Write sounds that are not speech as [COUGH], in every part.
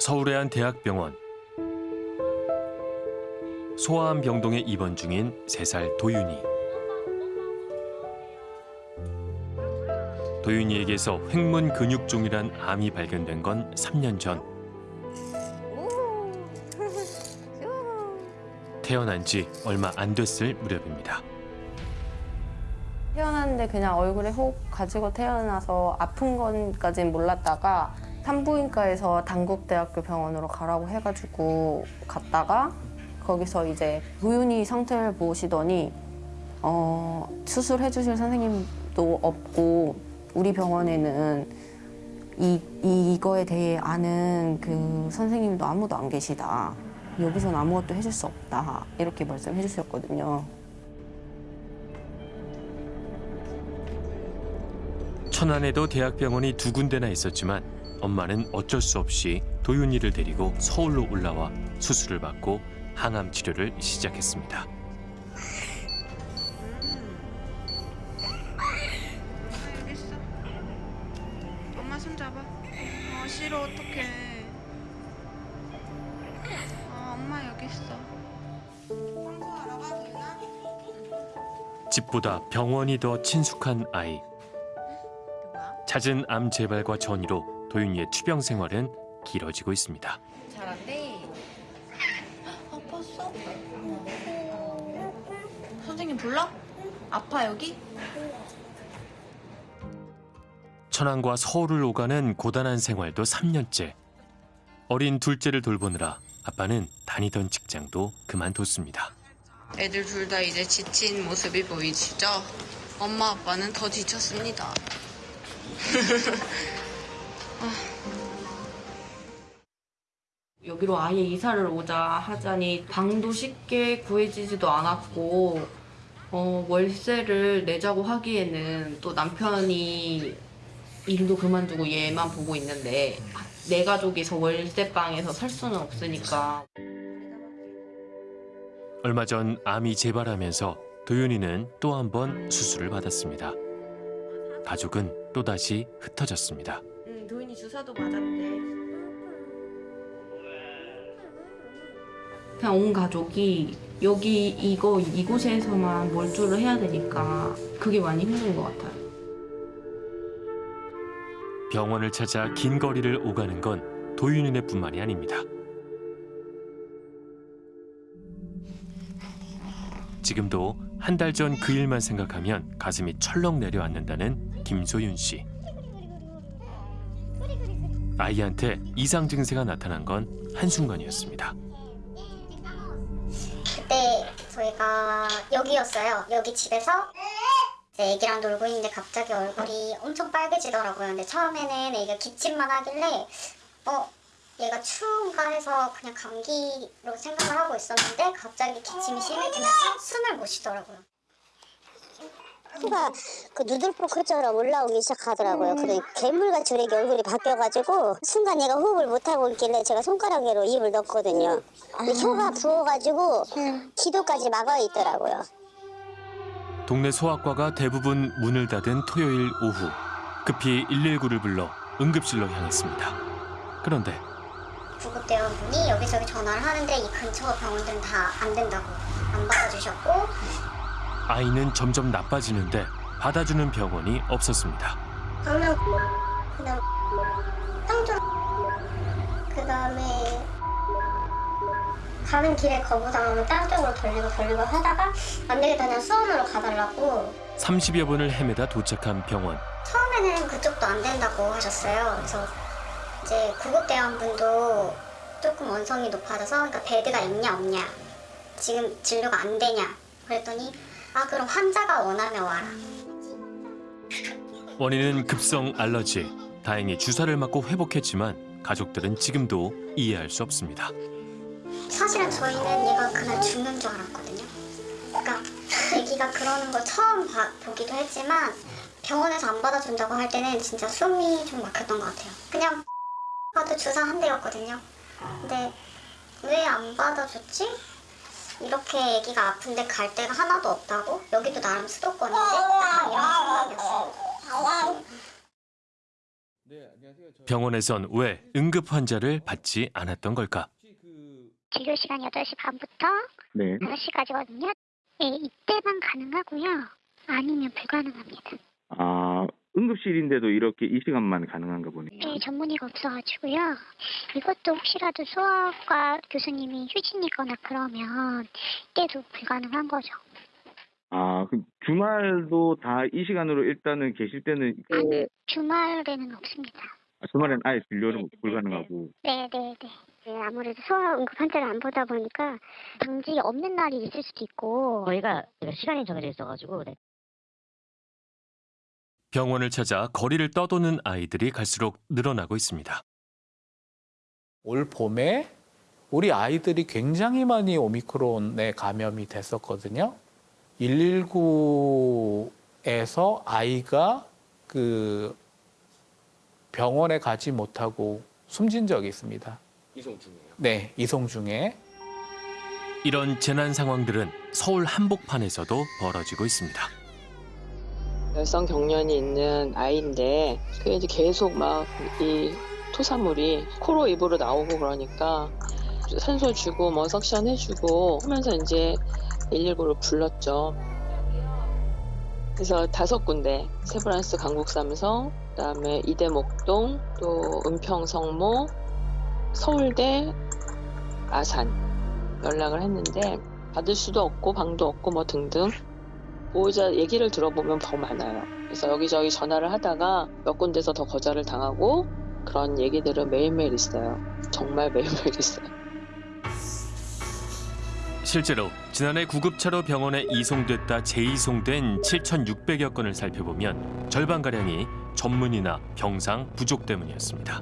서울의 한 대학병원. 소아암 병동에 입원 중인 3살 도윤이. 도윤이에게서 횡문 근육종이란 암이 발견된 건 3년 전. 태어난 지 얼마 안 됐을 무렵입니다. 태어났는데 그냥 얼굴에 혹 가지고 태어나서 아픈 건까진 몰랐다가 산부인과에서 단국대학교 병원으로 가라고 해가지고 갔다가 거기서 이제 도윤이 상태를 보시더니 어, 수술해 주실 선생님도 없고 우리 병원에는 이, 이거에 대해 아는 그 선생님도 아무도 안 계시다. 여기서는 아무것도 해줄 수 없다. 이렇게 말씀해 주셨거든요. 천안에도 대학병원이 두 군데나 있었지만 엄마는 어쩔 수 없이 도윤이를 데리고 서울로 올라와 수술을 받고 항암 치료를 시작했습니다. 여기 있어. 엄마 손 잡아. 어 싫어 어떡해. 어 엄마 여기 있어. 집보다 병원이 더 친숙한 아이. 잦은 암 재발과 전이로 도윤이의 투병 생활은 길어지고 있습니다. 잘한대. 아팠어? 선생님 불러? 아파 여기? 천안과 서울을 오가는 고단한 생활도 3년째. 어린 둘째를 돌보느라 아빠는 다니던 직장도 그만뒀습니다. 애들 둘 다 이제 지친 모습이 보이시죠? 엄마 아빠는 더 지쳤습니다. [LAUGHS] 여기로 아예 이사를 오자 하자니 방도 쉽게 구해지지도 않았고 어, 월세를 내자고 하기에는 또 남편이 일도 그만두고 얘만 보고 있는데 내 가족이서 월세방에서 살 수는 없으니까 얼마 전 암이 재발하면서 도윤이는 또 한 번 수술을 받았습니다. 가족은 또다시 흩어졌습니다. 응, 도인이 주사도 맞았대. 그냥 온 가족이 여기 이거 이곳에서만 몰두를 해야 되니까 그게 많이 힘든 것 같아요. 병원을 찾아 긴 거리를 오가는 건 도윤이네 뿐만이 아닙니다. 지금도 한 달 전 그 일만 생각하면 가슴이 철렁 내려앉는다는 김소윤 씨. 아이한테 이상 증세가 나타난 건 한순간이었습니다. 그때 저희가 여기였어요. 여기 집에서 이제 애기랑 놀고 있는데 갑자기 얼굴이 엄청 빨개지더라고요. 근데 처음에는 애기가 기침만 하길래 어 얘가 추운가 해서 그냥 감기로 생각을 하고 있었는데 갑자기 기침이 심해지면서 숨을 못 쉬더라고요. 피가 그 누들포 크처럼 올라오기 시작하더라고요. 그래 괴물같이 이렇게 얼굴이 바뀌어가지고 순간 얘가 호흡을 못하고 있길래 제가 손가락으로 입을 넣었거든요. 근데 혀가 부어가지고 기도까지 막아 있더라고요. 동네 소아과가 대부분 문을 닫은 토요일 오후 급히 119를 불러 응급실로 향했습니다. 그런데 구급대원분이 여기저기 전화를 하는데 이 근처 병원들은 다 안 된다고 안 받아주셨고 아이는 점점 나빠지는데 받아주는 병원이 없었습니다. 강남 그다음 땅쪽 그다음에 가는 길에 거부당하면 땅 쪽으로 돌리고 돌리고 하다가 안 되겠다 그냥 수원으로 가달라고 30여 분을 헤매다 도착한 병원. 처음에는 그쪽도 안 된다고 하셨어요. 그래서 이제 구급대원분도 조금 원성이 높아져서 그러니까 베드가 있냐 없냐 지금 진료가 안 되냐 그랬더니 아 그럼 환자가 원하면 와라 원인은 급성 알러지. 다행히 주사를 맞고 회복했지만 가족들은 지금도 이해할 수 없습니다. 사실은 저희는 얘가 그날 죽는 줄 알았거든요. 그러니까 [LAUGHS] 아기가 그러는 걸 처음 봐- 보기도 했지만 병원에서 안 받아준다고 할 때는 진짜 숨이 좀 막혔던 것 같아요. 그냥 [LAUGHS] 가도 주사 한 대였거든요. 근데 왜 안 받아줬지? 이렇게 아기가 아픈데 갈 데가 하나도 없다고? 여기도 나름 수도권인데 약간 이런 생각이었어요. 병원에선 왜 응급 환자를 받지 않았던 걸까? 진료 시간 8시 반부터 네. 5시까지거든요. 예, 이때만 가능하고요. 아니면 불가능합니다. 아, 응급실인데도 이렇게 이 시간만 가능한가 보네요. 예, 전문의가 없어가지고요. 이것도 혹시라도 소아과 교수님이 휴진이거나 그러면 이때도 불가능한 거죠. 아, 그 주말도 다 이 시간으로 일단은 계실 때는 그, 아니, 주말에는 없습니다. 아, 주말엔 아예 진료는 불가능하고. 네, 네, 네. 네, 아무래도 소아 응급 환자를 안 보다 보니까 당직이 없는 날이 있을 수도 있고 저희가 시간이 정해져 있어가지고 네. 병원을 찾아 거리를 떠도는 아이들이 갈수록 늘어나고 있습니다. 올 봄에 우리 아이들이 굉장히 많이 오미크론에 감염이 됐었거든요. 119에서 아이가 그 병원에 가지 못하고 숨진 적이 있습니다. 이송 중에요? 네, 이송 중에. 이런 재난 상황들은 서울 한복판에서도 벌어지고 있습니다. 열성 경련이 있는 아이인데 그게 이제 계속 막 이 토사물이 코로 입으로 나오고 그러니까 산소 주고 뭐 석션 해주고 하면서 이제 119를 불렀죠. 그래서 다섯 군데 세브란스 강북삼성 그다음에 이대목동 또 은평 성모 서울대 아산 연락을 했는데 받을 수도 없고 방도 없고 뭐 등등 보호자 얘기를 들어보면 더 많아요. 그래서 여기저기 전화를 하다가 몇 군데서 더 거절을 당하고 그런 얘기들은 매일매일 있어요. 정말 매일매일 있어요. 실제로 지난해 구급차로 병원에 이송됐다 재이송된 7,600여 건을 살펴보면 절반가량이 전문의나 병상 부족 때문이었습니다.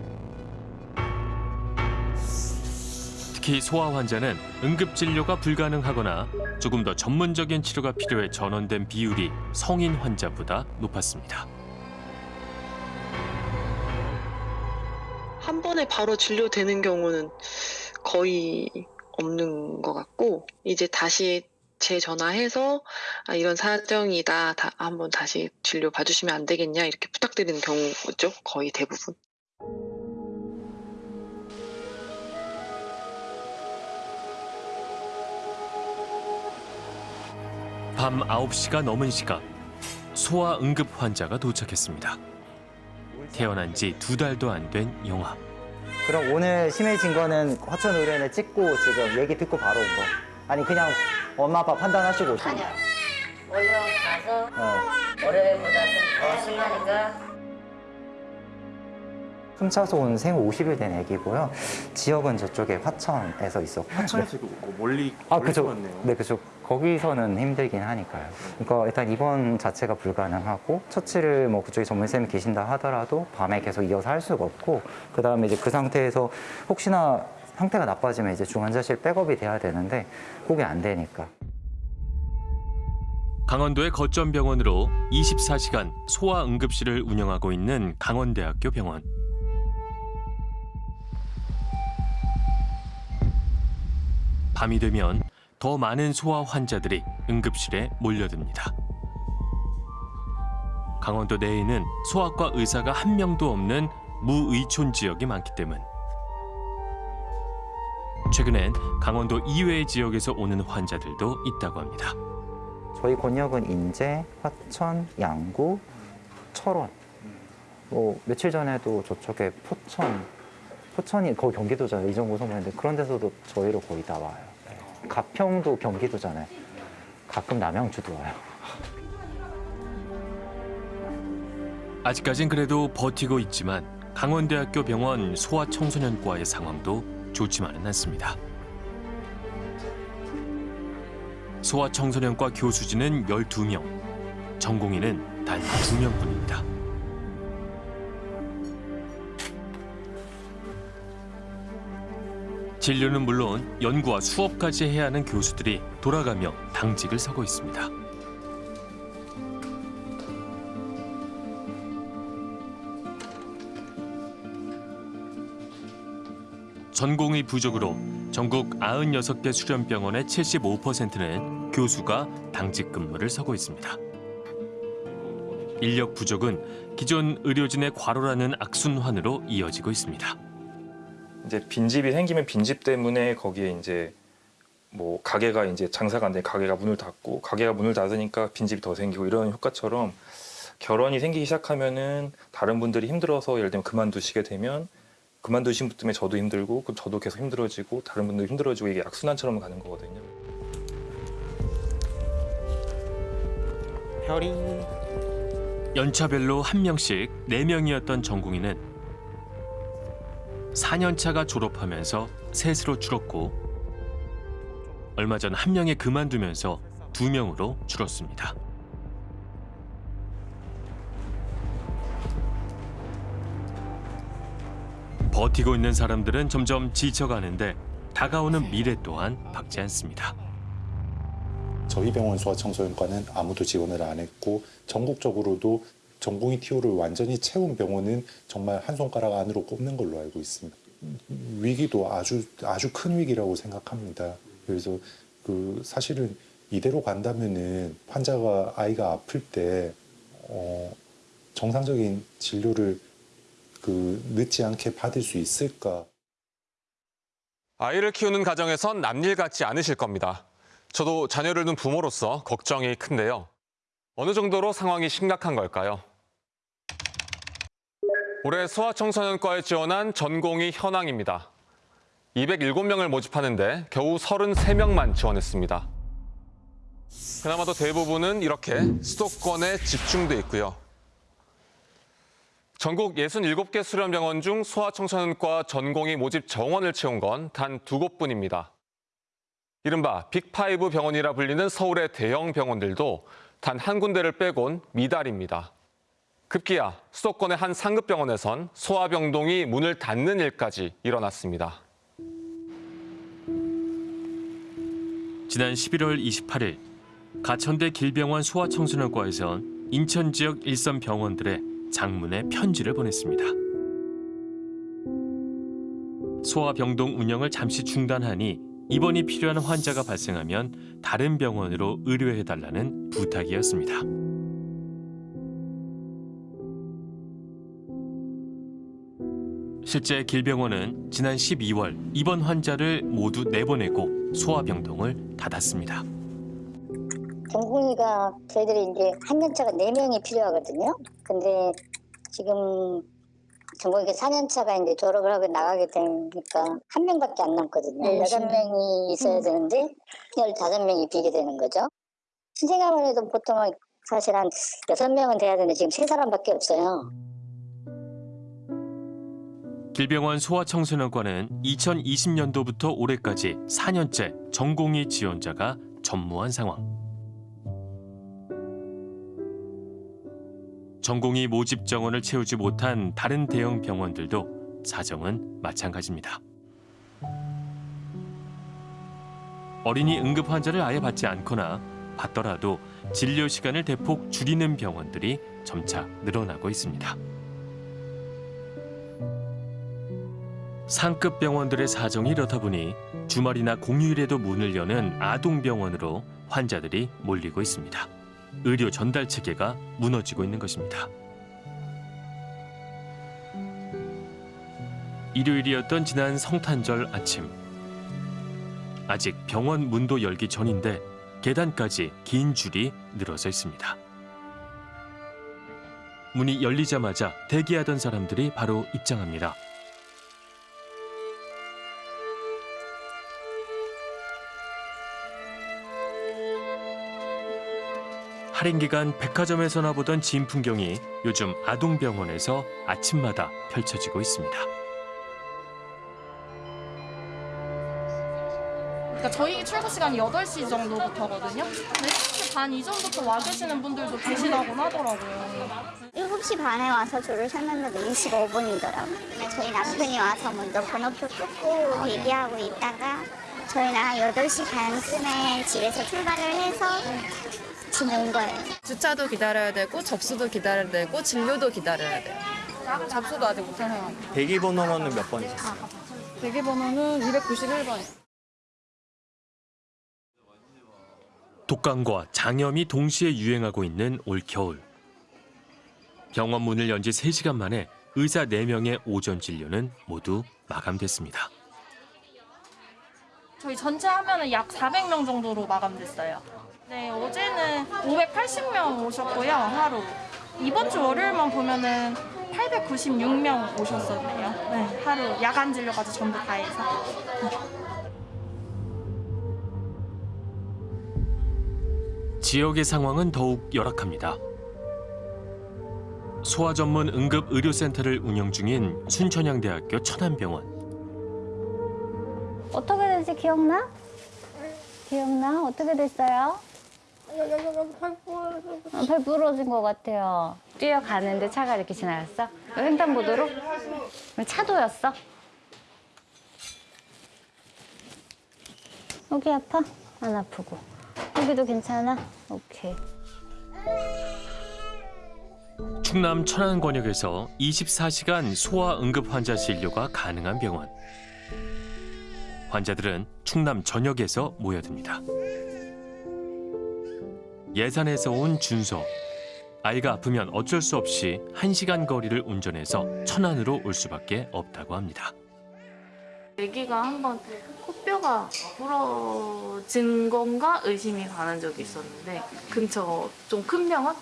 특히 소아 환자는 응급 진료가 불가능하거나 조금 더 전문적인 치료가 필요해 전원된 비율이 성인 환자보다 높았습니다. 한 번에 바로 진료되는 경우는 거의 없는 것 같고 이제 다시 재전화해서 아, 이런 사정이다 다 한번 다시 진료 봐주시면 안 되겠냐 이렇게 부탁드리는 경우죠 거의 대부분. 밤 9시가 넘은 시각 소아 응급 환자가 도착했습니다. 태어난 지 두 달도 안 된 영아. 그럼 오늘 심해진 거는 화천 의료원에 찍고 지금 얘기 듣고 바로 온 거. 아니 그냥 엄마 아빠 판단하시고. 아니요. 원래 가서 어. 월요일보다 좀더 심하니까 훔쳐서 온 생후 50일 된 애기고요. 지역은 저쪽에 화천에서 있었고. 화천에서 멀리 아, 그죠. 네, 그죠. 거기서는 힘들긴 하니까요. 그러니까 일단 입원 자체가 불가능하고 처치를 뭐 그쪽에 전문쌤이 계신다 하더라도 밤에 계속 이어서 할 수가 없고 그 다음에 이제 그 상태에서 혹시나 상태가 나빠지면 이제 중환자실 백업이 돼야 되는데 그게 안 되니까. 강원도의 거점 병원으로 24시간 소아 응급실을 운영하고 있는 강원대학교 병원. 밤이 되면 더 많은 소아 환자들이 응급실에 몰려듭니다. 강원도 내에는 소아과 의사가 한 명도 없는 무의촌 지역이 많기 때문. 최근엔 강원도 이외의 지역에서 오는 환자들도 있다고 합니다. 저희 권역은 인제, 화천, 양구, 철원. 뭐 며칠 전에도 저쪽에 포천, 포천이 거의 경기도잖아요. 이정도 소문인데 그런 데서도 저희로 거의 다 와요. 네. 가평도 경기도잖아요. 가끔 남양주도 와요. 아직까진 그래도 버티고 있지만 강원대학교 병원 소아청소년과의 상황도 좋지만은 않습니다. 소아청소년과 교수진은 12명, 전공의는 단 2명뿐입니다. 진료는 물론 연구와 수업까지 해야 하는 교수들이 돌아가며 당직을 서고 있습니다. 전공의 부족으로 전국 96개 수련병원의 75%는 교수가 당직 근무를 서고 있습니다. 인력 부족은 기존 의료진의 과로라는 악순환으로 이어지고 있습니다. 이제 빈집이 생기면 빈집 때문에 거기에 이제 뭐 가게가 이제 장사가 안 돼 가게가 문을 닫고 가게가 문을 닫으니까 빈집이 더 생기고 이런 효과처럼 결혼이 생기기 시작하면은 다른 분들이 힘들어서 예를 들면 그만두시게 되면 그만두신 분 때문에 저도 힘들고 그럼 저도 계속 힘들어지고 다른 분도 힘들어지고 이게 악순환처럼 가는 거거든요. 별이 연차별로 한 명씩 네 명이었던 전공의는 4년차가 졸업하면서 셋으로 줄었고 얼마 전 한 명이 그만두면서 두 명으로 줄었습니다. 버티고 있는 사람들은 점점 지쳐가는데 다가오는 미래 또한 박지 않습니다. 저희 병원 소아청소년과는 아무도 지원을 안 했고 전국적으로도 전공의 TO를 완전히 채운 병원은 정말 한 손가락 안으로 꼽는 걸로 알고 있습니다. 위기도 아주 아주 큰 위기라고 생각합니다. 그래서 그 사실은 이대로 간다면은 환자가 아이가 아플 때 어, 정상적인 진료를 그 늦지 않게 받을 수 있을까? 아이를 키우는 가정에선 남일 같지 않으실 겁니다. 저도 자녀를 둔 부모로서 걱정이 큰데요. 어느 정도로 상황이 심각한 걸까요? 올해 소아청소년과에 지원한 전공의 현황입니다. 207명을 모집하는데 겨우 33명만 지원했습니다. 그나마도 대부분은 이렇게 수도권에 집중돼 있고요. 전국 67개 수련병원 중 소아청소년과 전공의 모집 정원을 채운 건 단 두 곳뿐입니다. 이른바 빅파이브 병원이라 불리는 서울의 대형 병원들도 단 한 군데를 빼곤 미달입니다. 급기야 수도권의 한 상급 병원에선 소아병동이 문을 닫는 일까지 일어났습니다. 지난 11월 28일 가천대 길병원 소아청소년과에선 인천 지역 일선 병원들의 장문의 편지를 보냈습니다. 소아병동 운영을 잠시 중단하니 입원이 필요한 환자가 발생하면 다른 병원으로 의료해달라는 부탁이었습니다. 실제 길병원은 지난 12월 입원 환자를 모두 내보내고 소아병동을 닫았습니다. 전공의가 저희들이 이제 한 년차가 네명이 필요하거든요. 근데 지금 전공의가 4년차가 이제 졸업을 하고 나가게 되니까 한 명밖에 안 남거든요. 네, 여덟 명이 있어야 되는데 15명이 비게 되는 거죠. 신생아만 해도 보통 사실 한 여섯 명은 돼야 되는데 지금 세 사람밖에 없어요. 길병원 소아청소년과는 2020년도부터 올해까지 4년째 전공의 지원자가 전무한 상황. 전공의 모집 정원을 채우지 못한 다른 대형 병원들도 사정은 마찬가지입니다. 어린이 응급 환자를 아예 받지 않거나 받더라도 진료 시간을 대폭 줄이는 병원들이 점차 늘어나고 있습니다. 상급 병원들의 사정이 이렇다 보니 주말이나 공휴일에도 문을 여는 아동병원으로 환자들이 몰리고 있습니다. 의료 전달 체계가 무너지고 있는 것입니다. 일요일이었던 지난 성탄절 아침. 아직 병원 문도 열기 전인데 계단까지 긴 줄이 늘어서 있습니다. 문이 열리자마자 대기하던 사람들이 바로 입장합니다. 할인 기간 백화점에서나 보던 진 풍경이 요즘 아동병원에서 아침마다 펼쳐지고 있습니다. 그러니까 저희 출근 시간이 8시 정도부터거든요. 근데 7시 반 이전부터 와 계시는 분들도 계시다고 하더라고요. 7시 반에 와서 줄을 섰는데 25분이더라고요. 저희 남편이 와서 먼저 번호표 끊고 얘기하고 있다가 저희는 한 8시 반쯤에 집에서 출발을 해서 온 거예요. 주차도 기다려야 되고 접수도 기다려야 되고 진료도 기다려야 돼요. 접수도 아직 못한 상황. 대기 번호는 몇 번이세요? 대기 번호는 291번. 독감과 장염이 동시에 유행하고 있는 올 겨울. 병원 문을 연 지 3시간 만에 의사 4명의 오전 진료는 모두 마감됐습니다. 저희 전체 하면 은 약 400명 정도로 마감됐어요. 네, 어제는 580명 오셨고요, 하루. 이번 주 월요일만 보면은 896명 오셨었네요. 네, 하루 야간 진료까지 전부 다 해서. 지역의 상황은 더욱 열악합니다. 소아 전문 응급 의료센터를 운영 중인 순천향대학교 천안병원. 어떻게 됐지 기억나? 기억나? 어떻게 됐어요? 어, 발 부러진 것 같아요. 뛰어가는데 차가 이렇게 지나갔어? 횡단보도로? 차도였어? 여기 아파? 안 아프고. 여기도 괜찮아? 오케이. 충남 천안권역에서 24시간 소아 응급 환자 진료가 가능한 병원. 환자들은 충남 전역에서 모여듭니다. 예산에서 온 준서. 아이가 아프면 어쩔 수 없이 1시간 거리를 운전해서 천안으로 올 수밖에 없다고 합니다. 아기가 한번 코뼈가 부러진 건가 의심이 가는 적이 있었는데 근처 좀 큰 병원?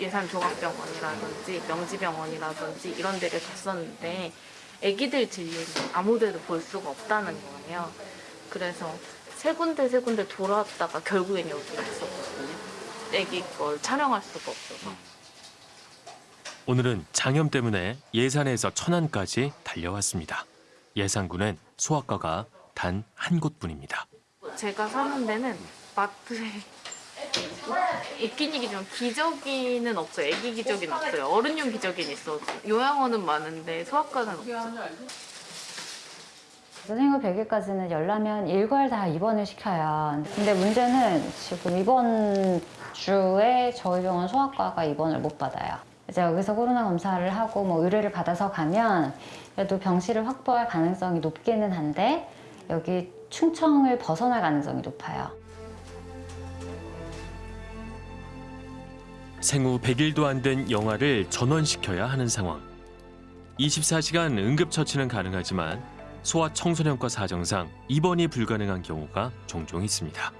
예산 조각병원이라든지 명지병원이라든지 이런 데를 갔었는데 아기들 진료는 아무 데도 볼 수가 없다는 거예요. 그래서 세 군데 세 군데 돌아왔다가 결국엔 여기 왔었거든요. 아기 걸 촬영할 수가 없어서. 오늘은 장염 때문에 예산에서 천안까지 달려왔습니다. 예산군엔 소아과가 단 한 곳뿐입니다. 제가 사는 데는 마트에 있긴 이기지만 기저귀는 없어요. 애기 기저귀는 없어요. 어른용 기저귀는 있어도 요양원은 많은데 소아과는 없어요. 생후 100일까지는 열나면 일괄 다 입원을 시켜요. 근데 문제는 지금 이번 주에 저희 병원 소아과가 입원을 못 받아요. 이제 여기서 코로나 검사를 하고 뭐 의뢰를 받아서 가면 그래도 병실을 확보할 가능성이 높기는 한데 여기 충청을 벗어날 가능성이 높아요. 생후 100일도 안 된 영아를 전원시켜야 하는 상황. 24시간 응급처치는 가능하지만 소아 청소년과 사정상 입원이 불가능한 경우가 종종 있습니다.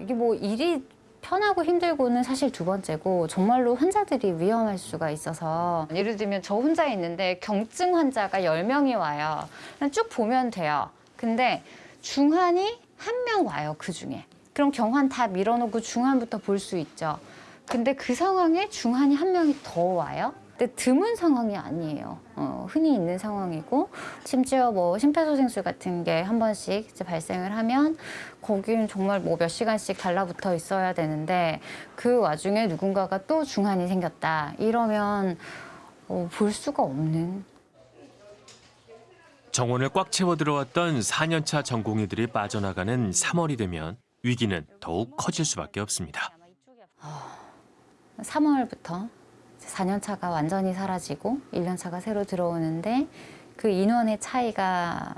이게 뭐 일이 편하고 힘들고는 사실 두 번째고 정말로 환자들이 위험할 수가 있어서 예를 들면 저 혼자 있는데 경증 환자가 10명이 와요. 쭉 보면 돼요. 근데 중환이 한 명 와요, 그중에. 그럼 경환 다 밀어놓고 중환부터 볼 수 있죠. 근데 그 상황에 중환이 한 명이 더 와요. 근데 드문 상황이 아니에요. 어, 흔히 있는 상황이고 심지어 뭐 심폐소생술 같은 게 한 번씩 이제 발생을 하면 거기는 정말 뭐 몇 시간씩 달라붙어 있어야 되는데 그 와중에 누군가가 또 중환이 생겼다 이러면 어, 볼 수가 없는 정원을 꽉 채워 들어왔던 4년차 전공의들이 빠져나가는 3월이 되면 위기는 더욱 커질 수밖에 없습니다. 3월부터 4년차가 완전히 사라지고 1년차가 새로 들어오는데 그 인원의 차이가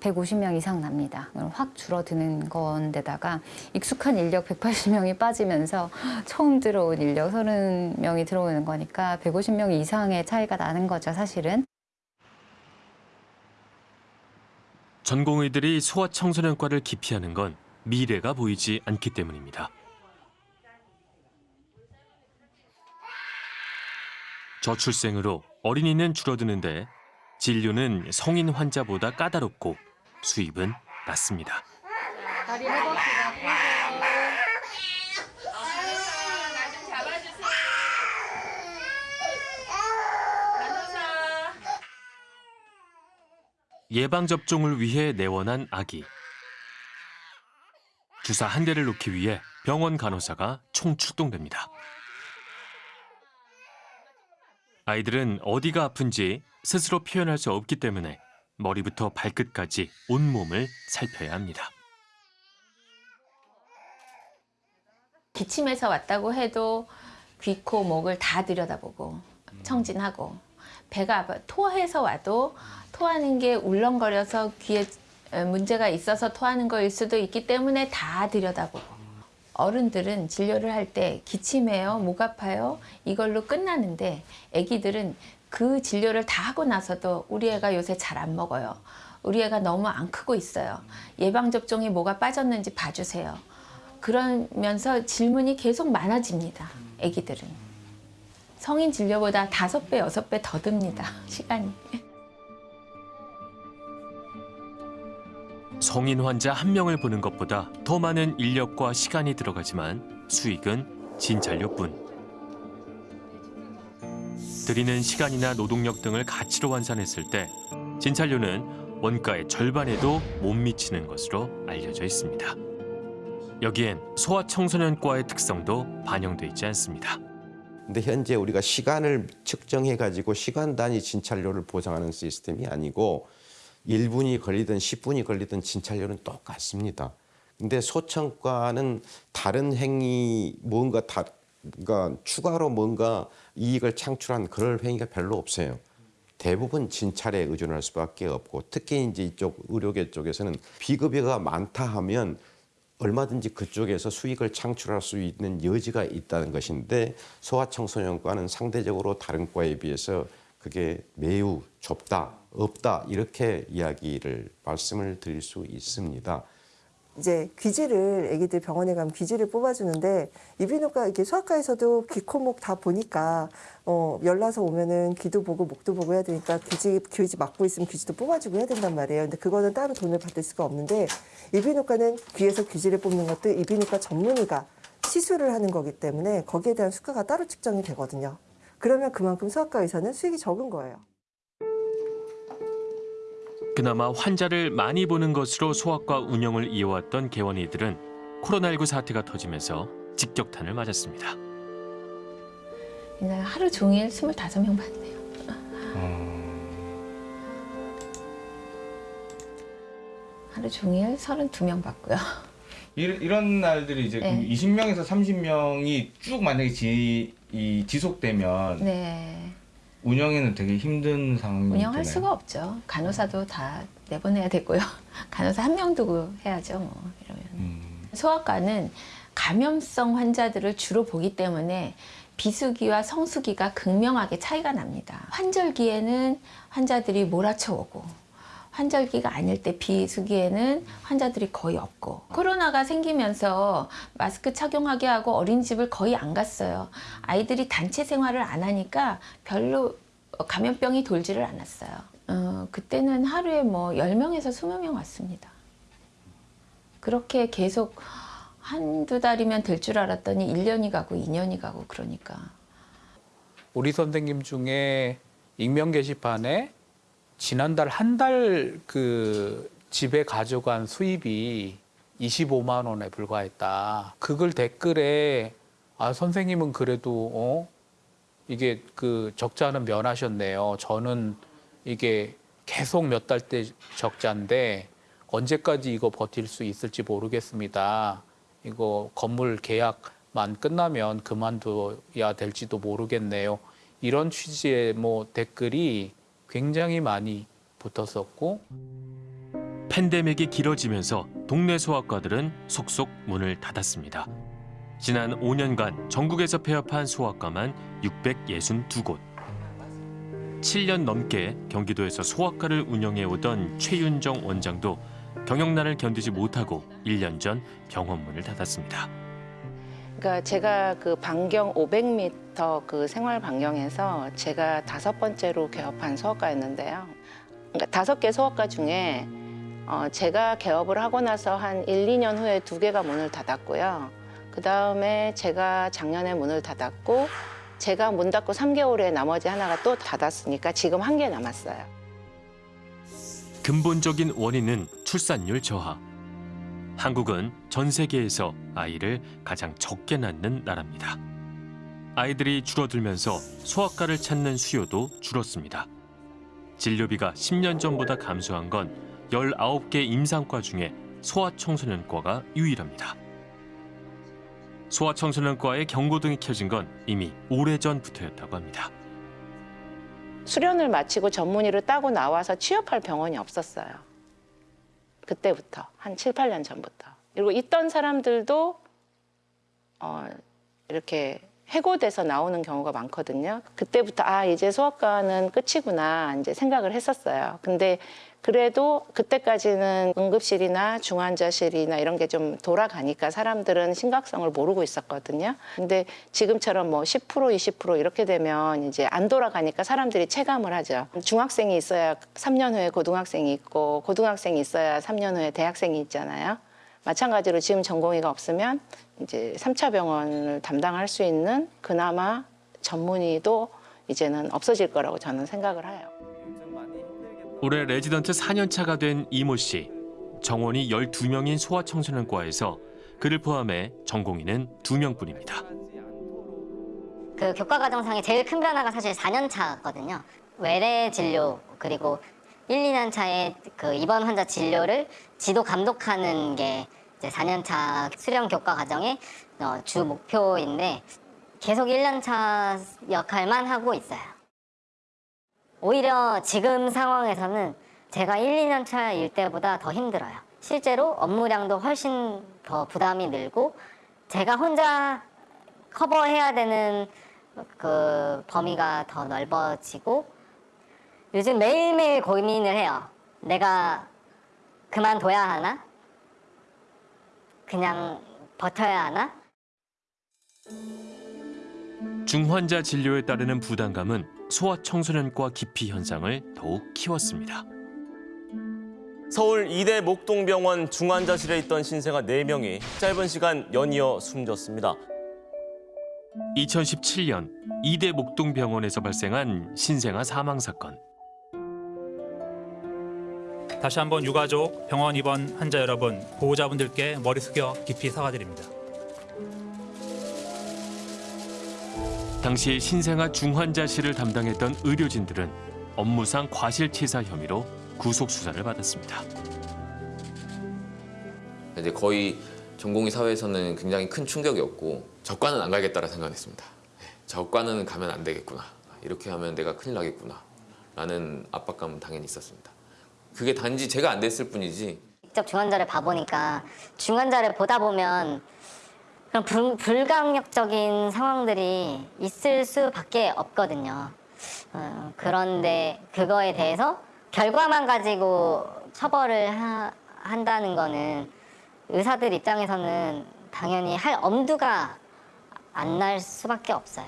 150명 이상 납니다. 확 줄어드는 건데다가 익숙한 인력 180명이 빠지면서 처음 들어온 인력 30명이 들어오는 거니까 150명 이상의 차이가 나는 거죠, 사실은. 전공의들이 소아 청소년과를 기피하는 건 미래가 보이지 않기 때문입니다. 저출생으로 어린이는 줄어드는데 진료는 성인 환자보다 까다롭고 수입은 낮습니다. 예방접종을 위해 내원한 아기. 주사 한 대를 놓기 위해 병원 간호사가 총출동됩니다. 아이들은 어디가 아픈지 스스로 표현할 수 없기 때문에 머리부터 발끝까지 온몸을 살펴야 합니다. 기침해서 왔다고 해도 귀, 코, 목을 다 들여다보고 청진하고 배가 아파 토해서 와도 토하는 게 울렁거려서 귀에 문제가 있어서 토하는 거일 수도 있기 때문에 다 들여다보고 어른들은 진료를 할 때 기침해요, 목 아파요 이걸로 끝나는데 아기들은 그 진료를 다 하고 나서도 우리 애가 요새 잘 안 먹어요. 우리 애가 너무 안 크고 있어요. 예방 접종이 뭐가 빠졌는지 봐주세요. 그러면서 질문이 계속 많아집니다. 아기들은 성인 진료보다 다섯 배 여섯 배 더 듭니다. [LAUGHS] 시간이. 성인 환자 한 명을 보는 것보다 더 많은 인력과 시간이 들어가지만 수익은 진찰료뿐. 들이는 시간이나 노동력 등을 가치로 환산했을 때 진찰료는 원가의 절반에도 못 미치는 것으로 알려져 있습니다. 여기엔 소아청소년과의 특성도 반영돼 있지 않습니다. 근데 현재 우리가 시간을 측정해 가지고 시간 단위 진찰료를 보장하는 시스템이 아니고 1분이 걸리든 10분이 걸리든 진찰료는 똑같습니다. 근데 소청과는 다른 행위 뭔가 다 그러니까 추가로 뭔가 이익을 창출한 그럴 행위가 별로 없어요. 대부분 진찰에 의존할 수밖에 없고 특히 이제 이쪽 의료계 쪽에서는 비급여가 많다 하면 얼마든지 그쪽에서 수익을 창출할 수 있는 여지가 있다는 것인데 소아청소년과는 상대적으로 다른 과에 비해서 그게 매우 좁다, 없다 이렇게 이야기를 말씀을 드릴 수 있습니다. 이제 귀지를 아기들 병원에 가면 귀지를 뽑아주는데 이비인후과 이렇게 소아과에서도 귀, 코, 목 다 보니까 어, 열나서 오면은 귀도 보고 목도 보고 해야 되니까 귀지 귀지 막고 있으면 귀지도 뽑아주고 해야 된단 말이에요. 근데 그거는 따로 돈을 받을 수가 없는데 이비인후과는 귀에서 귀지를 뽑는 것도 이비인후과 전문의가 시술을 하는 거기 때문에 거기에 대한 수가가 따로 측정이 되거든요. 그러면 그만큼 소아과 의사는 수익이 적은 거예요. 그나마 환자를 많이 보는 것으로 소아과 운영을 이어왔던 개원이들은 코로나19 사태가 터지면서 직격탄을 맞았습니다. 이날 하루 종일 25명 봤네요. 하루 종일 32명 봤고요. 이런, 이런 날들이 이제 네. 20명에서 30명이 쭉 만약에 지, 이 지속되면 네. 운영에는 되게 힘든 상황이 운영할 되나요? 수가 없죠. 간호사도 다 내보내야 되고요. [LAUGHS] 간호사 한 명 두고 해야죠. 뭐 이러면. 소아과는 감염성 환자들을 주로 보기 때문에 비수기와 성수기가 극명하게 차이가 납니다. 환절기에는 환자들이 몰아쳐 오고 환절기가 아닐 때 비수기에는 환자들이 거의 없고 코로나가 생기면서 마스크 착용하게 하고 어린이집을 거의 안 갔어요. 아이들이 단체 생활을 안 하니까 별로 감염병이 돌지를 않았어요. 어, 그때는 하루에 뭐 10명에서 20명 왔습니다. 그렇게 계속 한두 달이면 될 줄 알았더니 1년이 가고 2년이 가고 그러니까 우리 선생님 중에 익명 게시판에 지난달 한 달 그 집에 가져간 수입이 25만 원에 불과했다. 그걸 댓글에 아 선생님은 그래도 어 이게 그 적자는 면하셨네요. 저는 이게 계속 몇 달째 적자인데 언제까지 이거 버틸 수 있을지 모르겠습니다. 이거 건물 계약만 끝나면 그만둬야 될지도 모르겠네요. 이런 취지의 뭐 댓글이 굉장히 많이 붙었었고 팬데믹이 길어지면서 동네 소아과들은 속속 문을 닫았습니다. 지난 5년간 전국에서 폐업한 소아과만 662곳. 7년 넘게 경기도에서 소아과를 운영해 오던 최윤정 원장도 경영난을 견디지 못하고 1년 전 병원 문을 닫았습니다. 그러니까 제가 그 반경 500m 그 생활 반경에서 제가 다섯 번째로 개업한 소아과였는데요. 그러니까 다섯 개 소아과 중에 어 제가 개업을 하고 나서 한 1, 2년 후에 두 개가 문을 닫았고요. 그 다음에 제가 작년에 문을 닫았고 제가 문 닫고 3개월에 나머지 하나가 또 닫았으니까 지금 한 개 남았어요. 근본적인 원인은 출산율 저하. 한국은 전 세계에서 아이를 가장 적게 낳는 나라입니다. 아이들이 줄어들면서 소아과를 찾는 수요도 줄었습니다. 진료비가 10년 전보다 감소한 건 19개 임상과 중에 소아청소년과가 유일합니다. 소아청소년과의 경고등이 켜진 건 이미 오래전부터였다고 합니다. 수련을 마치고 전문의를 따고 나와서 취업할 병원이 없었어요. 그때부터 한 7, 8년 전부터. 그리고 있던 사람들도 어, 이렇게 해고돼서 나오는 경우가 많거든요. 그때부터 아 이제 소아과는 끝이구나 이제 생각을 했었어요. 근데 그래도 그때까지는 응급실이나 중환자실이나 이런 게 좀 돌아가니까 사람들은 심각성을 모르고 있었거든요. 근데 지금처럼 뭐 10% 20% 이렇게 되면 이제 안 돌아가니까 사람들이 체감을 하죠. 중학생이 있어야 3년 후에 고등학생이 있고 고등학생이 있어야 3년 후에 대학생이 있잖아요. 마찬가지로 지금 전공의가 없으면 이제 3차 병원을 담당할 수 있는 그나마 전문의도 이제는 없어질 거라고 저는 생각을 해요. 올해 레지던트 4년차가 된 이모 씨. 정원이 12명인 소아청소년과에서 그를 포함해 전공의는 2명뿐입니다. 그 교과 과정상의 제일 큰 변화가 사실 4년 차거든요. 외래 진료 그리고 1, 2년 차에 그 입원 환자 진료를 지도 감독하는 게 이제 4년 차 수련 교과 과정의 어, 주 목표인데 계속 1년 차 역할만 하고 있어요. 오히려 지금 상황에서는 제가 1, 2년 차 일 때보다 더 힘들어요. 실제로 업무량도 훨씬 더 부담이 늘고 제가 혼자 커버해야 되는 그 범위가 더 넓어지고 요즘 매일매일 고민을 해요. 내가 그만둬야 하나? 그냥 버텨야 하나? 중환자 진료에 따르는 부담감은 소아청소년과 기피 현상을 더욱 키웠습니다. 서울 이대 목동병원 중환자실에 있던 신생아 4명이 짧은 시간 연이어 숨졌습니다. 2017년 이대 목동병원에서 발생한 신생아 사망 사건. 다시 한번 유가족, 병원 입원 환자 여러분, 보호자분들께 머리 숙여 깊이 사과드립니다. 당시 신생아 중환자실을 담당했던 의료진들은 업무상 과실치사 혐의로 구속 수사를 받았습니다. 이제 거의 전공의 사회에서는 굉장히 큰 충격이었고 저과는 안 가겠다라 생각했습니다. 네, 저과는 가면 안 되겠구나. 이렇게 하면 내가 큰일 나겠구나. 라는 압박감은 당연히 있었습니다. 그게 단지 제가 안 됐을 뿐이지 직접 중환자를 봐보니까 중환자를 보다 보면 그런 불, 불강력적인 상황들이 있을 수밖에 없거든요. 어, 그런데 그거에 대해서 결과만 가지고 처벌을 하, 한다는 거는 의사들 입장에서는 당연히 할 엄두가 안 날 수밖에 없어요.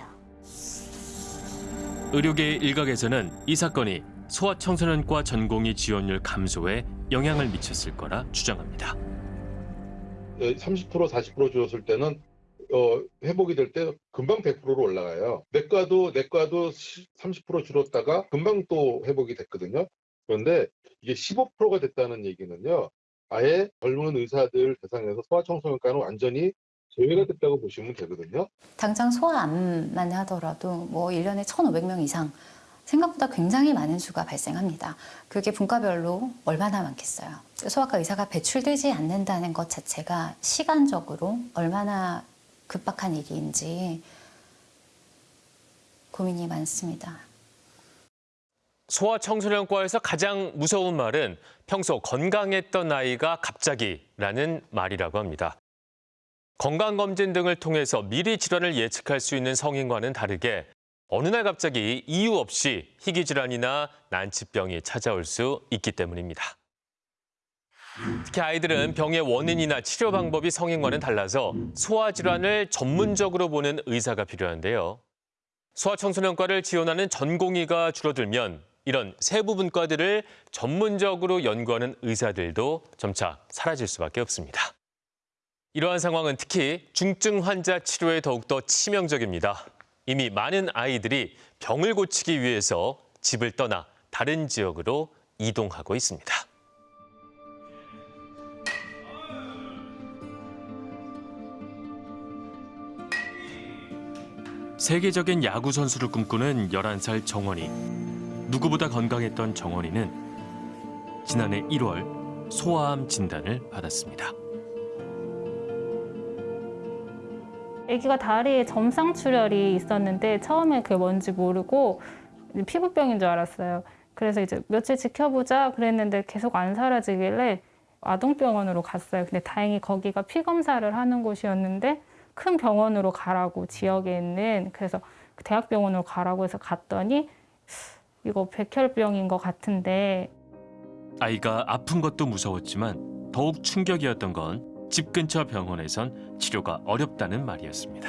의료계 일각에서는 이 사건이 소아청소년과 전공의 지원율 감소에 영향을 미쳤을 거라 주장합니다. 30% 40% 줄었을 때는 어, 회복이 될 때 금방 100%로 올라가요. 내과도 내과도 30% 줄었다가 금방 또 회복이 됐거든요. 그런데 이게 15%가 됐다는 얘기는요. 아예 젊은 의사들 대상에서 소아청소년과는 완전히 제외가 됐다고 보시면 되거든요. 당장 소아 암만 하더라도 뭐 1년에 1,500명 이상 생각보다 굉장히 많은 수가 발생합니다. 그게 분과별로 얼마나 많겠어요. 소아과 의사가 배출되지 않는다는 것 자체가 시간적으로 얼마나 급박한 일인지 고민이 많습니다. 소아청소년과에서 가장 무서운 말은 평소 건강했던 아이가 갑자기라는 말이라고 합니다. 건강검진 등을 통해서 미리 질환을 예측할 수 있는 성인과는 다르게 어느 날 갑자기 이유 없이 희귀 질환이나 난치병이 찾아올 수 있기 때문입니다. 특히 아이들은 병의 원인이나 치료 방법이 성인과는 달라서 소아 질환을 전문적으로 보는 의사가 필요한데요. 소아청소년과를 지원하는 전공의가 줄어들면 이런 세부 분과들을 전문적으로 연구하는 의사들도 점차 사라질 수밖에 없습니다. 이러한 상황은 특히 중증 환자 치료에 더욱더 치명적입니다. 이미 많은 아이들이 병을 고치기 위해서 집을 떠나 다른 지역으로 이동하고 있습니다. 세계적인 야구 선수를 꿈꾸는 11살 정원이. 누구보다 건강했던 정원이는 지난해 1월 소아암 진단을 받았습니다. 아기가 다리에 점상 출혈이 있었는데 처음에 그게 뭔지 모르고 피부병인 줄 알았어요. 그래서 이제 며칠 지켜보자 그랬는데 계속 안 사라지길래 아동병원으로 갔어요. 근데 다행히 거기가 피 검사를 하는 곳이었는데 큰 병원으로 가라고 지역에 있는 그래서 그 대학병원으로 가라고 해서 갔더니 이거 백혈병인 것 같은데 아이가 아픈 것도 무서웠지만 더욱 충격이었던 건 집 근처 병원에선 치료가 어렵다는 말이었습니다.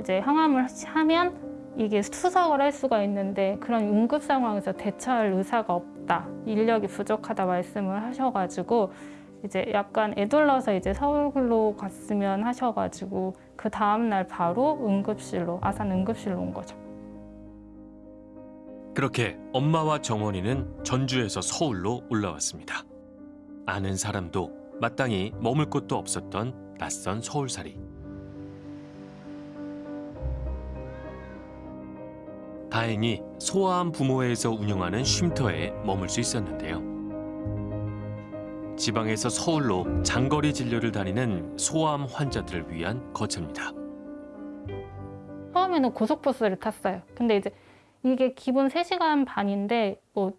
이제 항암을 하면 이게 투석을 할 수가 있는데 그런 응급 상황에서 대처할 의사가 없다 인력이 부족하다 말씀을 하셔가지고 이제 약간 애둘러서 이제 서울로 갔으면 하셔가지고 그 다음 날 바로 응급실로 아산 응급실로 온 거죠. 그렇게 엄마와 정원이는 전주에서 서울로 올라왔습니다. 아는 사람도 마땅히 머물 곳도 없었던 낯선 서울살이. 다행히 소아암 부모회에서 운영하는 쉼터에 머물 수 있었는데요. 지방에서 서울로 장거리 진료를 다니는 소아암 환자들을 위한 거처입니다. 처음에는 고속버스를 탔어요. 근데 이제 이게 기본 3시간 반인데 뭐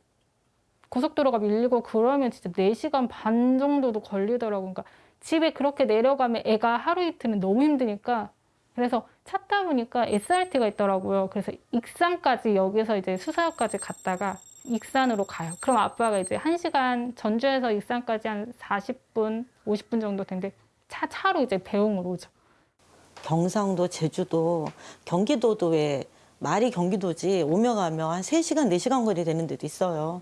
고속도로가 밀리고 그러면 진짜 4시간 반 정도도 걸리더라고요. 그러니까 집에 그렇게 내려가면 애가 하루 이틀은 너무 힘드니까 그래서 찾다 보니까 SRT가 있더라고요. 그래서 익산까지 여기서 이제 수사역까지 갔다가 익산으로 가요. 그럼 아빠가 이제 1시간 전주에서 익산까지 한 40분, 50분 정도 되는데 차 차로 이제 배웅을 오죠. 경상도, 제주도, 경기도도 왜 말이 경기도지 오며 가며 한 3시간, 4시간 거리 되는 데도 있어요.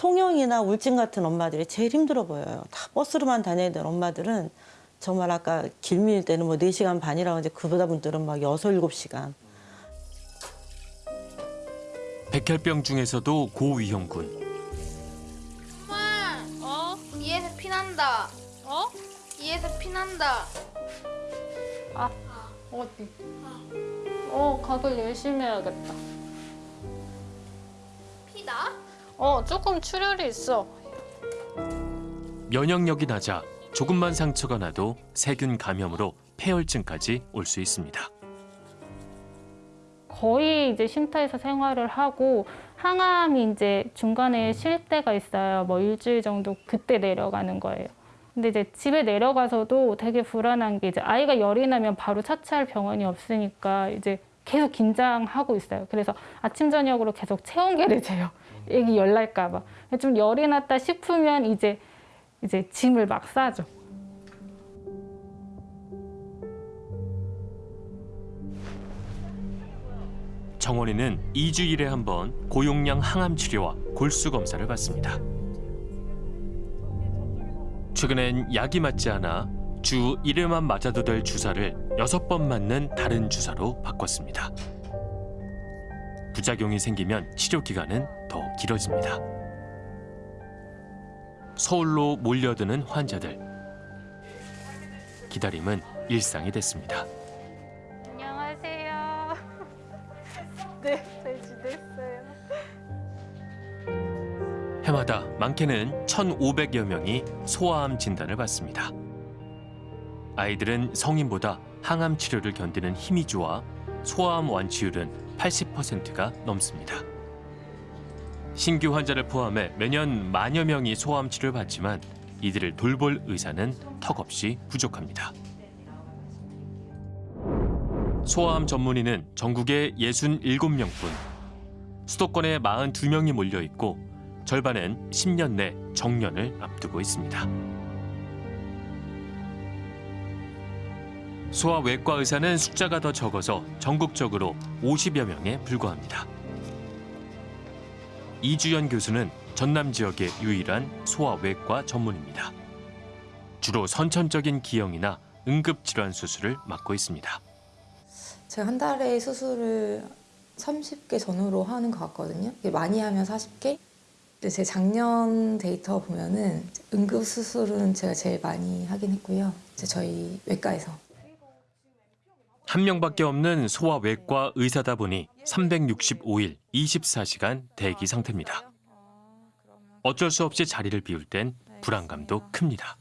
통영이나 울진 같은 엄마들이 제일 힘들어 보여요. 다 버스로만 다녀야 되는 엄마들은 정말 아까 길밀 때는 뭐 4시간 반이라고 하는데 그보다 분들은 막 6, 7시간. 백혈병 중에서도 고위험군. 엄마, 어? 이에서 피난다. 어? 이에서 피난다. 아, 어디? 어, 각을 열심히 해야겠다. 피다? 어, 조금 출혈이 있어. 면역력이 낮아 조금만 상처가 나도 세균 감염으로 폐혈증까지 올 수 있습니다. 거의 이제 쉼터에서 생활을 하고 항암이 이제 중간에 쉴 때가 있어요. 뭐 일주일 정도 그때 내려가는 거예요. 근데 이제 집에 내려가서도 되게 불안한 게 이제 아이가 열이 나면 바로 차치할 병원이 없으니까 이제 계속 긴장하고 있어요. 그래서 아침 저녁으로 계속 체온계를 재요. [LAUGHS] 애기 열 날까 봐. 좀 열이 났다 싶으면 이제 이제 짐을 막 싸죠. 정원이는 2주일에 한 번 고용량 항암 치료와 골수 검사를 받습니다. 최근엔 약이 맞지 않아 주 1회만 맞아도 될 주사를 6번 맞는 다른 주사로 바꿨습니다. 부작용이 생기면 치료 기간은 더 길어집니다. 서울로 몰려드는 환자들. 기다림은 일상이 됐습니다. 안녕하세요. [LAUGHS] 네, 잘 지냈어요. 해마다 많게는 1,500여 명이 소아암 진단을 받습니다. 아이들은 성인보다 항암 치료를 견디는 힘이 좋아 소아암 완치율은 80%가 넘습니다. 신규 환자를 포함해 매년 만여 명이 소아암 치료를 받지만 이들을 돌볼 의사는 턱없이 부족합니다. 소아암 전문의는 전국에 67명뿐 수도권에 42명이 몰려 있고 절반은 10년 내 정년을 앞두고 있습니다. 소아외과 의사는 숫자가 더 적어서 전국적으로 50여 명에 불과합니다. 이주연 교수는 전남 지역의 유일한 소아외과 전문입니다. 주로 선천적인 기형이나 응급질환 수술을 맡고 있습니다. 제가 한 달에 수술을 30개 전후로 하는 것 같거든요. 많이 하면 40개? 근데 제 작년 데이터 보면은 응급 수술은 제가 제일 많이 하긴 했고요. 저희 외과에서. 한 명밖에 없는 소아 외과 의사다 보니 365일 24시간 대기 상태입니다. 어쩔 수 없이 자리를 비울 땐 불안감도 큽니다.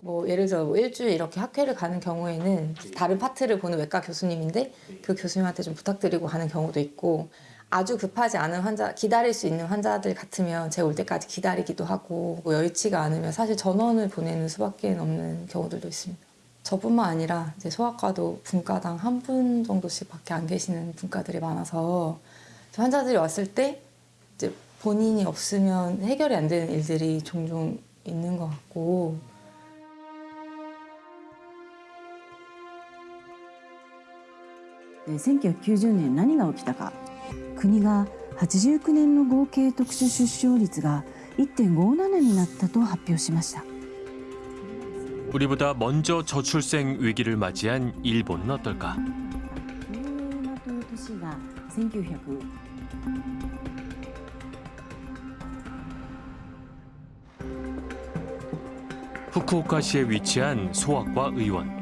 뭐 예를 들어 뭐 일주일 이렇게 학회를 가는 경우에는 다른 파트를 보는 외과 교수님인데 그 교수님한테 좀 부탁드리고 가는 경우도 있고 아주 급하지 않은 환자, 기다릴 수 있는 환자들 같으면 제가 올 때까지 기다리기도 하고 뭐 여의치가 않으면 사실 전원을 보내는 수밖에 없는 경우들도 있습니다. 저뿐만 아니라 이제 소아과도 분과당 한 분 정도씩밖에 안 계시는 분과들이 많아서 환자들이 왔을 때 이제 본인이 없으면 해결이 안 되는 일들이 종종 있는 것 같고 1990年何が起きたか 国が89年の合計特殊出生率が1.57になったと発表しました 우리보다 먼저 저출생 위기를 맞이한 일본은 어떨까? という年が1900 후쿠오카시에 위치한 소아과 의원.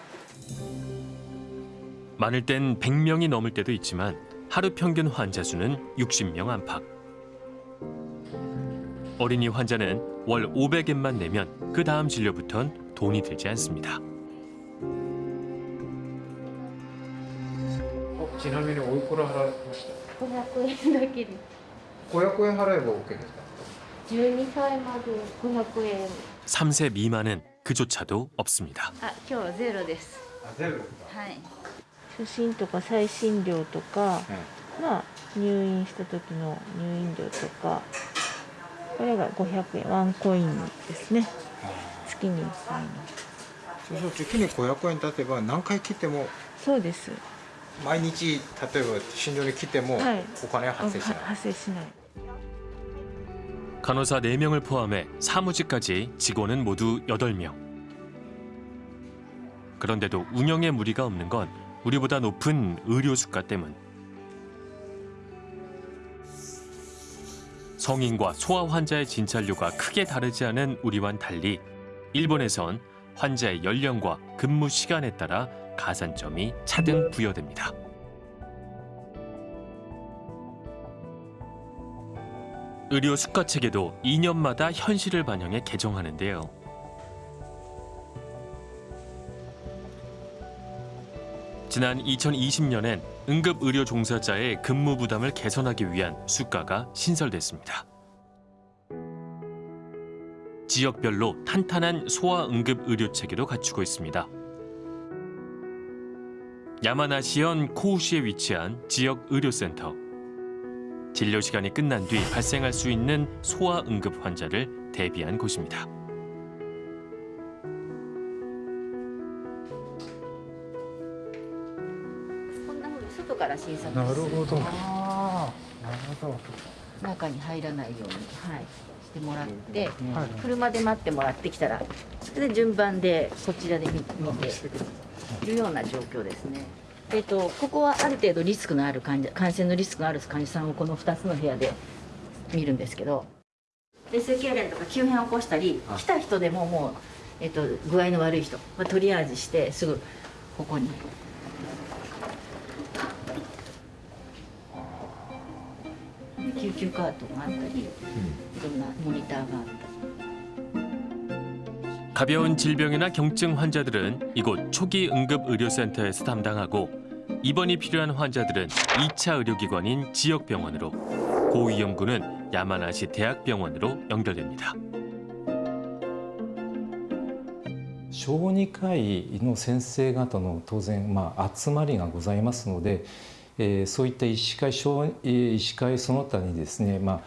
많을 땐 100명이 넘을 때도 있지만 하루 평균 환자 수는 60명 안팎. 어린이 환자는 월 500엔만 내면 그 다음 진료부턴 돈이 들지 않습니다. ちなみにおいくら払いました500円だけで500円払えば OK ですか12歳まで500円 3세 미만은 그조차도 없습니다. あ今日ゼロですあゼロですか はい初診とか再診料とか、まあ入院した時の入院料とかこれが500円ワンコインですね月に1回のそうすると月に500円経てば何回切ってもそうです毎日例えば診療に来てもはいお金は発生しない、発生しない 간호사 4명을 포함해 사무직까지 직원은 모두 8명. 그런데도 운영에 무리가 없는 건 우리보다 높은 의료 수가 때문. 성인과 소아 환자의 진찰료가 크게 다르지 않은 우리와는 달리 일본에선 환자의 연령과 근무 시간에 따라 가산점이 차등 부여됩니다. 의료 수가 체계도 2년마다 현실을 반영해 개정하는데요. 지난 2020년엔 응급 의료 종사자의 근무 부담을 개선하기 위한 수가가 신설됐습니다. 지역별로 탄탄한 소아 응급 의료 체계도 갖추고 있습니다. 야마나시현 코우시에 위치한 지역 의료센터. 진료 시간이 끝난 뒤 발생할 수 있는 소아 응급 환자를 대비한 곳입니다. から診察なるほど。あなるほど。ー中に入らないように、はい、してもらって、はい。車で待ってもらってきたらそれで順番でこちらで見見ているような状況ですね。えっと、ここはある程度リスクのある患者感染のリスクのある患者さんをこの2つの部屋で見るんですけどで性痙攣とか急変を起こしたり来た人でももう、えっと、具合の悪い人はトリアージしてすぐここに救急カートがあったり、いろんなモニターがあったり。 가벼운 질병이나 경증 환자들은 이곳 초기 응급 의료센터에서 담당하고 입원이 필요한 환자들은 2차 의료기관인 지역병원으로 고위험군은 야마나시 대학병원으로 연결됩니다. 小児科医の先生方の当然、まあ、集まりがございますので、 えーそういった医師会小えー医師会その他にですね、まあ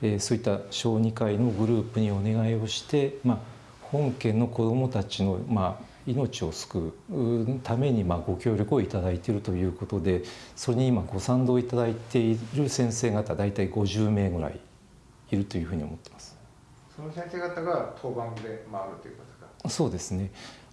えーそういった小児科医のグループにお願いをして、まあ、本県の子どもたちの、まあ、命を救うために、まあ、ご協力をいただいているということでそれに今ご賛同いただいている先生方大体50名ぐらいいるというふうに思ってます。その先生方が当番で回るということですか？そうですね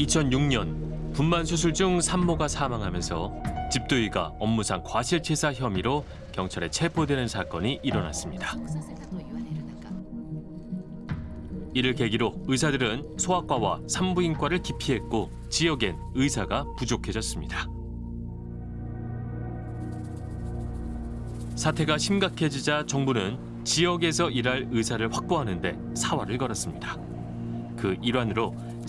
(2006년) 분만 수술 중 산모가 사망하면서 집도의가 업무상 과실치사 혐의로 경찰에 체포되는 사건이 일어났습니다. 이를 계기로 의사들은 소아과와 산부인과를 기피했고 지역엔 의사가 부족해졌습니다. 사태가 심각해지자 정부는 지역에서 일할 의사를 확보하는 데 사활을 걸었습니다. 그 일환으로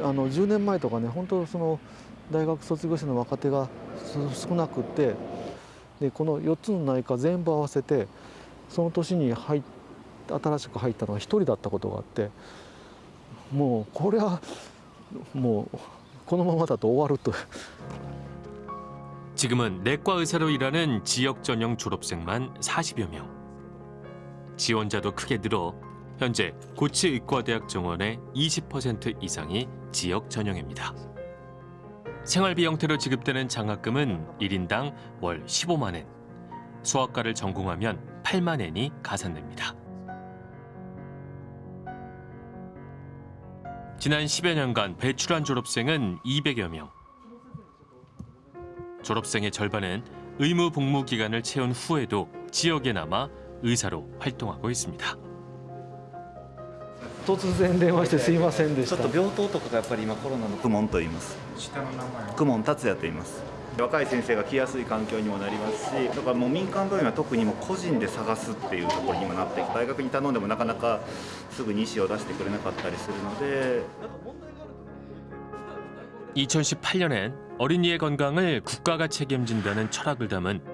あの10年前とかね本当その大学卒業生の若手がす少なくってでこの4つの内科全部合わせてその年に入っ新しく入ったのが1人だったことがあってもうこれはもうこのままだと終わると 지금은 내과 의사로 일하는 지역 전형 졸업생만 40여 명. 지원자도 크게 늘어 현재 고치의과대학 정원의 20% 이상이 지역 전형입니다. 생활비 형태로 지급되는 장학금은 1인당 월 15만 엔. 수학과를 전공하면 8만 엔이 가산됩니다. 지난 10여 년간 배출한 졸업생은 200여 명. 졸업생의 절반은 의무 복무 기간을 채운 후에도 지역에 남아 의사로 활동하고 있습니다. 突然電話してすいませんでしたちょっと病棟とかがやっぱり今コロナの公文と言います下の名前公文達也と言います若い先生が来やすい環境にもなりますしだからもう民間病院は特にもう個人で探すっていうところにもなってきて大学に頼んでもなかなかすぐに医師を出してくれなかったりするので 2018년엔 어린이의 건강을 국가가 책임진다는 철학을 담은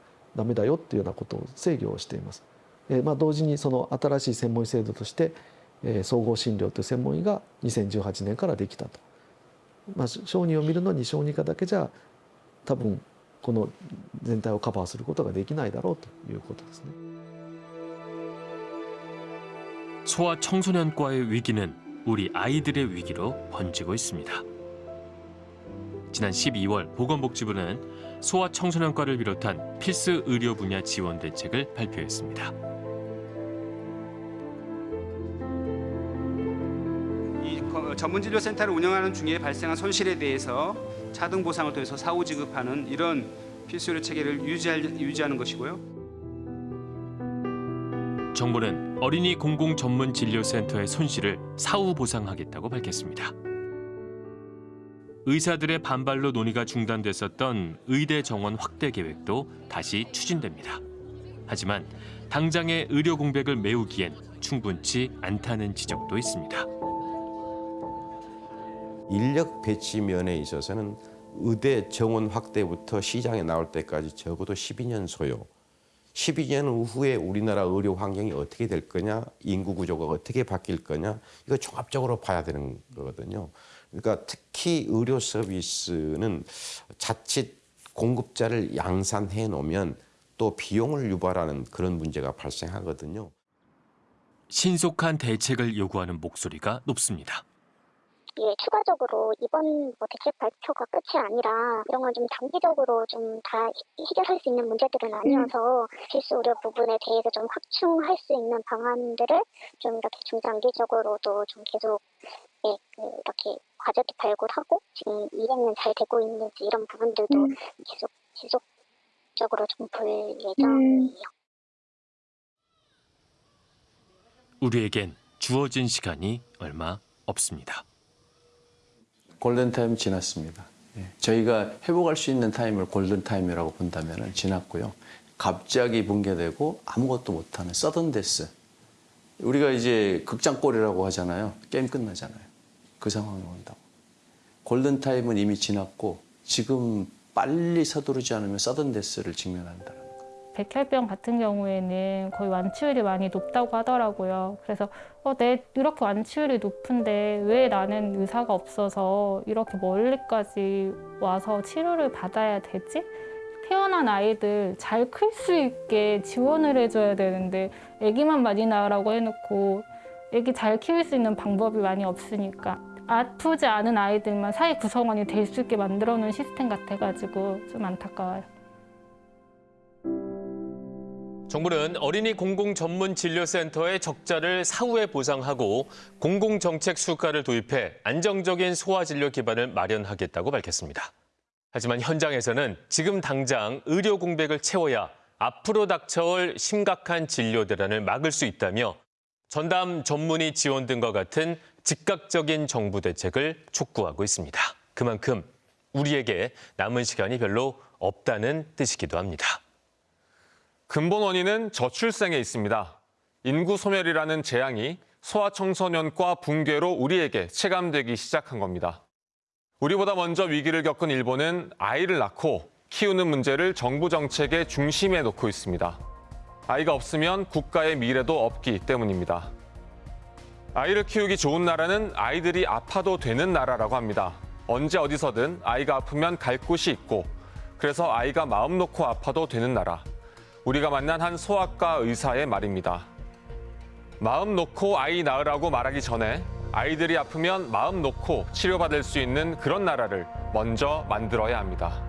ダメだよっていうようなことを制御をしています。えまあ、同時にその新しい専門医制度として、え総合診療という専門医が2018年からできたと。まあ、小児を見るのに小児科だけじゃ多分この全体をカバーすることができないだろうということですね。소아 청소년과의 위기는 우리 아이들의 위기로 번지고 있습니 다. 지난 12월 보건복지부는 소아 청소년과를 비롯한 필수 의료 분야 지원 대책을 발표했습니다. 이 거- 전문진료센터를 운영하는 중에 발생한 손실에 대해서 차등 보상을 통해서 사후 지급하는 이런 필수 의료 체계를 유지할, 유지하는 것이고요. 정부는 어린이 공공 전문 진료센터의 손실을 사후 보상하겠다고 밝혔습니다. 의사들의 반발로 논의가 중단됐었던 의대 정원 확대 계획도 다시 추진됩니다. 하지만 당장의 의료 공백을 메우기엔 충분치 않다는 지적도 있습니다. 인력 배치 면에 있어서는 의대 정원 확대부터 시장에 나올 때까지 적어도 12년 소요. 12년 후에 우리나라 의료 환경이 어떻게 될 거냐, 인구 구조가 어떻게 바뀔 거냐, 이거 종합적으로 봐야 되는 거거든요. 그러니까 특히 의료 서비스는 자칫 공급자를 양산해 놓으면 또 비용을 유발하는 그런 문제가 발생하거든요. 신속한 대책을 요구하는 목소리가 높습니다. 예, 추가적으로 이번 뭐 대책 발표가 끝이 아니라 이런 건 좀 단기적으로 좀 다 해결할 수 있는 문제들은 아니어서 필수 의료 부분에 대해서 좀 확충할 수 있는 방안들을 좀 이렇게 중장기적으로도 좀 계속 예, 그 이렇게 과제도 발굴하고 지금 이행은 잘 되고 있는지 이런 부분들도 계속 지속적으로 좀 볼 예정이에요. 우리에겐 주어진 시간이 얼마 없습니다. 골든타임 지났습니다. 예, 저희가 회복할 수 있는 타임을 골든타임이라고 본다면 지났고요. 갑자기 붕괴되고 아무것도 못하는 서든데스. 우리가 이제 극장골이라고 하잖아요. 게임 끝나잖아요. 그 상황이 온다고. 골든타임은 이미 지났고 지금 빨리 서두르지 않으면 서든데스를 직면한다. 백혈병 같은 경우에는 거의 완치율이 많이 높다고 하더라고요. 그래서 어, 내 이렇게 완치율이 높은데 왜 나는 의사가 없어서 이렇게 멀리까지 와서 치료를 받아야 되지? 태어난 아이들 잘 클 수 있게 지원을 해줘야 되는데 아기만 많이 낳으라고 해놓고 아기 잘 키울 수 있는 방법이 많이 없으니까 아프지 않은 아이들만 사회 구성원이 될 수 있게 만들어 놓은 시스템 같아가지고 좀 안타까워요. 정부는 어린이 공공 전문 진료센터의 적자를 사후에 보상하고 공공 정책 수가를 도입해 안정적인 소아 진료 기반을 마련하겠다고 밝혔습니다. 하지만 현장에서는 지금 당장 의료 공백을 채워야 앞으로 닥쳐올 심각한 진료 대란을 막을 수 있다며 전담 전문의 지원 등과 같은 즉각적인 정부 대책을 촉구하고 있습니다. 그만큼 우리에게 남은 시간이 별로 없다는 뜻이기도 합니다. 근본 원인은 저출생에 있습니다. 인구 소멸이라는 재앙이 소아청소년과 붕괴로 우리에게 체감되기 시작한 겁니다. 우리보다 먼저 위기를 겪은 일본은 아이를 낳고 키우는 문제를 정부 정책의 중심에 놓고 있습니다. 아이가 없으면 국가의 미래도 없기 때문입니다. 아이를 키우기 좋은 나라는 아이들이 아파도 되는 나라라고 합니다. 언제 어디서든 아이가 아프면 갈 곳이 있고 그래서 아이가 마음 놓고 아파도 되는 나라. 우리가 만난 한 소아과 의사의 말입니다. 마음 놓고 아이 낳으라고 말하기 전에 아이들이 아프면 마음 놓고 치료받을 수 있는 그런 나라를 먼저 만들어야 합니다.